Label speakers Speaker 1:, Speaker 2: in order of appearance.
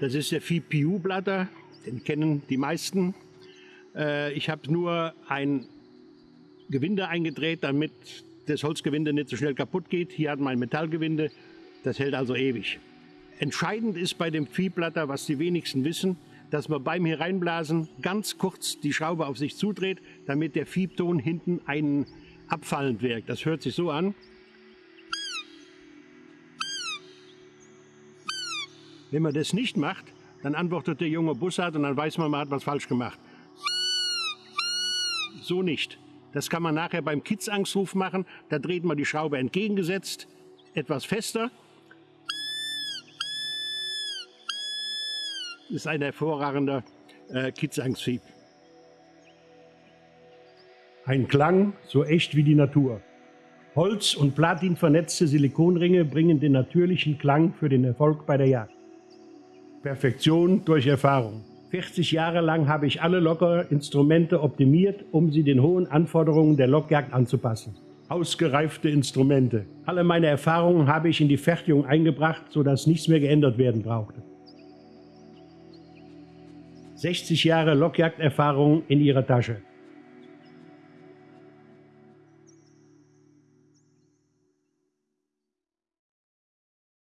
Speaker 1: Das ist der Vieh Piu-Blatter, den kennen die meisten. Äh, ich habe nur ein Gewinde eingedreht, damit das Holzgewinde nicht so schnell kaputt geht. Hier hat man ein Metallgewinde, das hält also ewig. Entscheidend ist bei dem Viehblatter, was die wenigsten wissen, dass man beim Hereinblasen ganz kurz die Schraube auf sich zudreht, damit der Fiebton hinten einen abfallend wirkt. Das hört sich so an. Wenn man das nicht macht, dann antwortet der junge Bussard und dann weiß man, man hat was falsch gemacht. So nicht. Das kann man nachher beim Kids-Angstruf machen. Da dreht man die Schraube entgegengesetzt, etwas fester. Ist ein hervorragender äh, Kids-Angstrieb. Ein Klang so echt wie die Natur. Holz- und Platin vernetzte Silikonringe bringen den natürlichen Klang für den Erfolg bei der Jagd. Perfektion durch Erfahrung. 40 Jahre lang habe ich alle Lockerinstrumente optimiert, um sie den hohen Anforderungen der Lockjagd anzupassen. Ausgereifte Instrumente. Alle meine Erfahrungen habe ich in die Fertigung eingebracht, sodass nichts mehr geändert werden brauchte. 60 Jahre Lockjagderfahrung in ihrer Tasche.